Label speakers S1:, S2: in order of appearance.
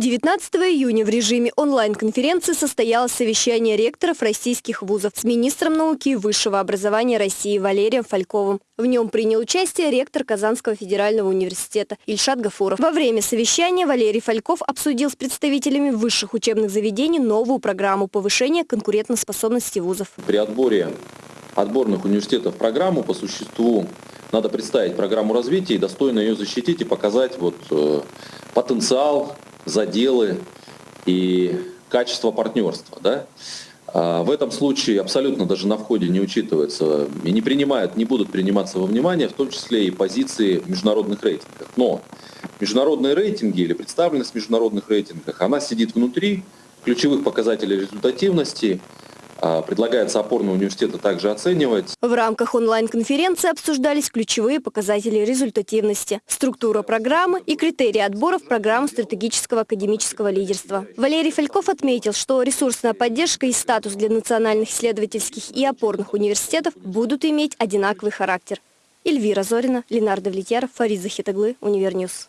S1: 19 июня в режиме онлайн-конференции состоялось совещание ректоров российских вузов с министром науки и высшего образования России Валерием Фальковым. В нем принял участие ректор Казанского федерального университета Ильшат Гафуров. Во время совещания Валерий Фальков обсудил с представителями высших учебных заведений новую программу повышения конкурентоспособности вузов.
S2: При отборе отборных университетов программу по существу надо представить программу развития и достойно ее защитить и показать вот, э, потенциал заделы и качество партнерства. Да? А в этом случае абсолютно даже на входе не учитывается и не принимают, не будут приниматься во внимание, в том числе и позиции в международных рейтингах. Но международные рейтинги или представленность в международных рейтингах, она сидит внутри ключевых показателей результативности, предлагается опорные университеты также оценивать.
S1: В рамках онлайн-конференции обсуждались ключевые показатели результативности, структура программы и критерии отбора в программу стратегического академического лидерства. Валерий Фальков отметил, что ресурсная поддержка и статус для национальных исследовательских и опорных университетов будут иметь одинаковый характер. Эльвира Зорина, Ленар Довлетьяров, Фарид Захитаглы, Univer News.